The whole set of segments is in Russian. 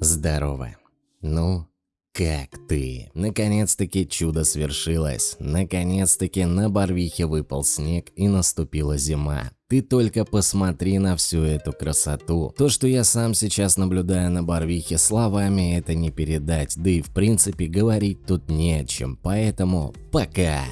Здорово. Ну, как ты? Наконец-таки чудо свершилось. Наконец-таки на Барвихе выпал снег и наступила зима. Ты только посмотри на всю эту красоту. То, что я сам сейчас наблюдаю на Барвихе, словами это не передать, да и в принципе говорить тут не о чем, поэтому пока!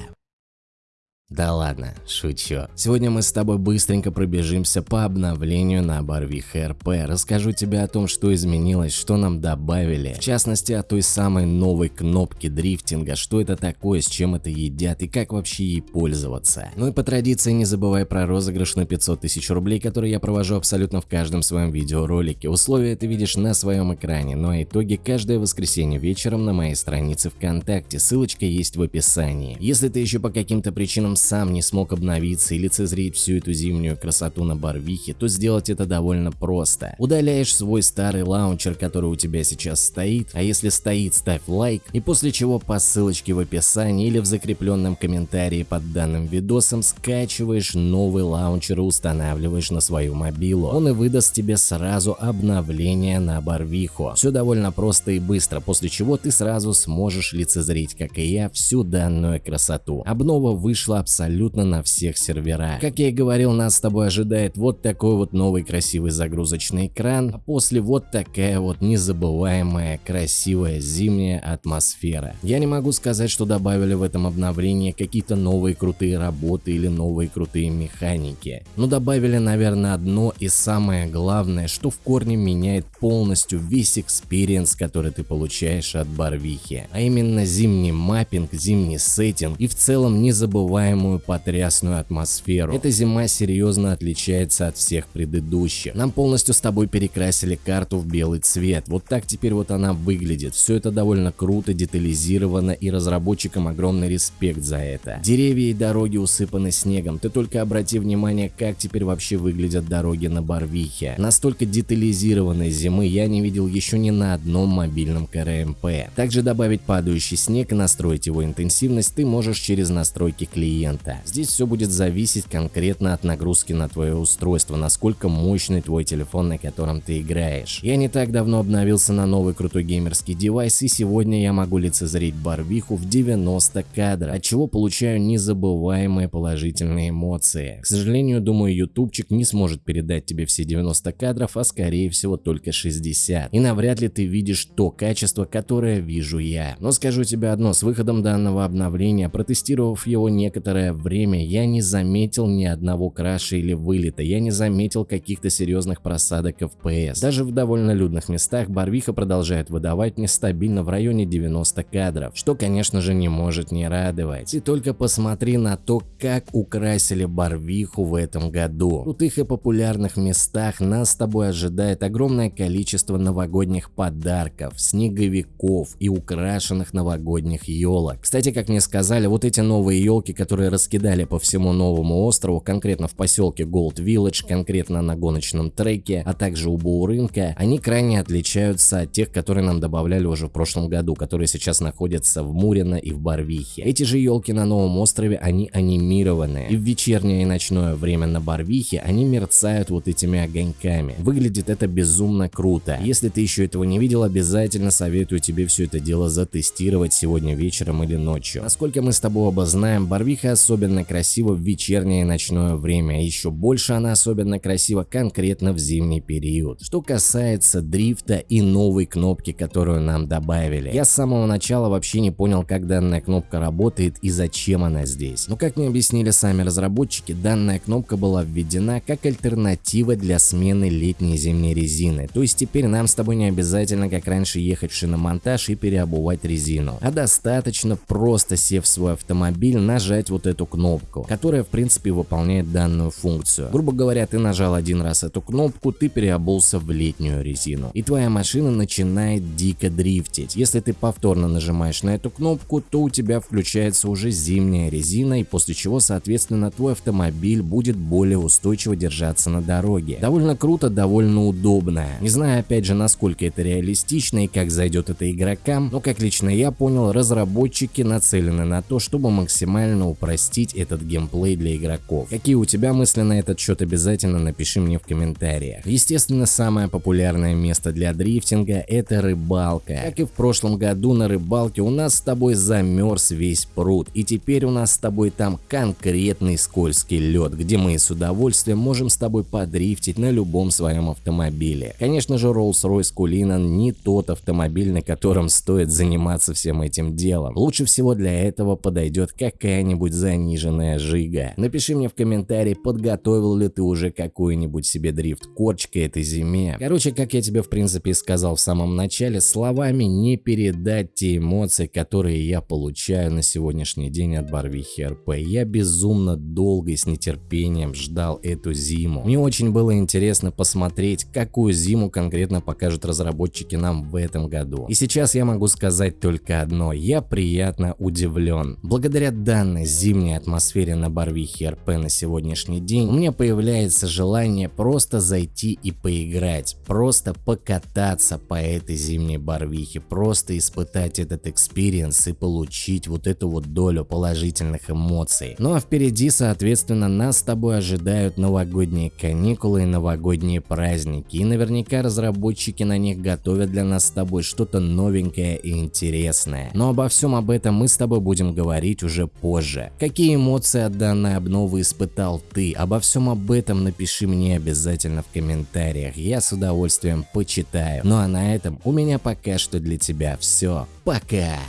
Да ладно, шучу. Сегодня мы с тобой быстренько пробежимся по обновлению на Барвих РП. Расскажу тебе о том, что изменилось, что нам добавили. В частности, о той самой новой кнопке дрифтинга, что это такое, с чем это едят и как вообще ей пользоваться. Ну и по традиции не забывай про розыгрыш на 500 тысяч рублей, который я провожу абсолютно в каждом своем видеоролике. Условия ты видишь на своем экране, ну а итоги каждое воскресенье вечером на моей странице ВКонтакте. Ссылочка есть в описании. Если ты еще по каким-то причинам сам не смог обновиться и лицезреть всю эту зимнюю красоту на Барвихе, то сделать это довольно просто. Удаляешь свой старый лаунчер, который у тебя сейчас стоит, а если стоит, ставь лайк, и после чего по ссылочке в описании или в закрепленном комментарии под данным видосом скачиваешь новый лаунчер и устанавливаешь на свою мобилу. Он и выдаст тебе сразу обновление на Барвиху. Все довольно просто и быстро, после чего ты сразу сможешь лицезреть, как и я, всю данную красоту. Обнова вышла абсолютно на всех серверах. Как я и говорил, нас с тобой ожидает вот такой вот новый красивый загрузочный экран, а после вот такая вот незабываемая красивая зимняя атмосфера. Я не могу сказать, что добавили в этом обновлении какие-то новые крутые работы или новые крутые механики. Но добавили, наверное, одно и самое главное, что в корне меняет полностью весь experience, который ты получаешь от Барвихи. А именно зимний mapping, зимний сеттинг и в целом незабываемый самую потрясную атмосферу. Эта зима серьезно отличается от всех предыдущих. Нам полностью с тобой перекрасили карту в белый цвет. Вот так теперь вот она выглядит. Все это довольно круто, детализировано и разработчикам огромный респект за это. Деревья и дороги усыпаны снегом. Ты только обрати внимание, как теперь вообще выглядят дороги на Барвихе. Настолько детализированной зимы я не видел еще ни на одном мобильном КРМП. Также добавить падающий снег и настроить его интенсивность ты можешь через настройки клиента клиента. Здесь все будет зависеть конкретно от нагрузки на твое устройство, насколько мощный твой телефон, на котором ты играешь. Я не так давно обновился на новый крутой геймерский девайс и сегодня я могу лицезреть барвиху в 90 кадров, от чего получаю незабываемые положительные эмоции. К сожалению, думаю, ютубчик не сможет передать тебе все 90 кадров, а скорее всего только 60. И навряд ли ты видишь то качество, которое вижу я. Но скажу тебе одно, с выходом данного обновления, протестировав его некоторое некоторое время я не заметил ни одного краша или вылета, я не заметил каких-то серьезных просадок FPS. Даже в довольно людных местах Барвиха продолжает выдавать мне стабильно в районе 90 кадров, что конечно же не может не радовать. И только посмотри на то, как украсили Барвиху в этом году. В крутых и популярных местах нас с тобой ожидает огромное количество новогодних подарков, снеговиков и украшенных новогодних елок. Кстати, как мне сказали, вот эти новые елки, которые раскидали по всему новому острову, конкретно в поселке Gold Village, конкретно на гоночном треке, а также у Боурынка, они крайне отличаются от тех, которые нам добавляли уже в прошлом году, которые сейчас находятся в Мурино и в Барвихе. Эти же елки на новом острове, они анимированные, и в вечернее и ночное время на Барвихе они мерцают вот этими огоньками. Выглядит это безумно круто. Если ты еще этого не видел, обязательно советую тебе все это дело затестировать сегодня вечером или ночью. Насколько мы с тобой оба знаем, Барвиха особенно красиво в вечернее и ночное время, еще больше она особенно красива конкретно в зимний период. Что касается дрифта и новой кнопки, которую нам добавили. Я с самого начала вообще не понял, как данная кнопка работает и зачем она здесь. Но как мне объяснили сами разработчики, данная кнопка была введена как альтернатива для смены летней зимней резины. То есть теперь нам с тобой не обязательно, как раньше, ехать в шиномонтаж и переобувать резину, а достаточно просто сев в свой автомобиль, нажать вот эту кнопку, которая в принципе выполняет данную функцию. Грубо говоря, ты нажал один раз эту кнопку, ты переобулся в летнюю резину, и твоя машина начинает дико дрифтить. Если ты повторно нажимаешь на эту кнопку, то у тебя включается уже зимняя резина, и после чего, соответственно, твой автомобиль будет более устойчиво держаться на дороге. Довольно круто, довольно удобно. Не знаю, опять же, насколько это реалистично и как зайдет это игрокам, но как лично я понял, разработчики нацелены на то, чтобы максимально упростить упростить этот геймплей для игроков. Какие у тебя мысли на этот счет обязательно напиши мне в комментариях. Естественно, самое популярное место для дрифтинга это рыбалка. Как и в прошлом году на рыбалке у нас с тобой замерз весь пруд и теперь у нас с тобой там конкретный скользкий лед, где мы с удовольствием можем с тобой подрифтить на любом своем автомобиле. Конечно же Rolls-Royce Cullinan не тот автомобиль, на котором стоит заниматься всем этим делом. Лучше всего для этого подойдет какая-нибудь заниженная жига. Напиши мне в комментарии, подготовил ли ты уже какой-нибудь себе дрифт-корч к этой зиме. Короче, как я тебе в принципе сказал в самом начале, словами не передать те эмоции, которые я получаю на сегодняшний день от Барвихи РП. Я безумно долго и с нетерпением ждал эту зиму. Мне очень было интересно посмотреть, какую зиму конкретно покажут разработчики нам в этом году. И сейчас я могу сказать только одно, я приятно удивлен. Благодаря данной зимней атмосфере на Барвихе РП на сегодняшний день у меня появляется желание просто зайти и поиграть, просто покататься по этой зимней Барвихе, просто испытать этот experience и получить вот эту вот долю положительных эмоций. Ну а впереди, соответственно, нас с тобой ожидают новогодние каникулы и новогодние праздники, и наверняка разработчики на них готовят для нас с тобой что-то новенькое и интересное. Но обо всем об этом мы с тобой будем говорить уже позже. Какие эмоции от данной обновы испытал ты? Обо всем об этом напиши мне обязательно в комментариях, я с удовольствием почитаю. Ну а на этом у меня пока что для тебя все. Пока!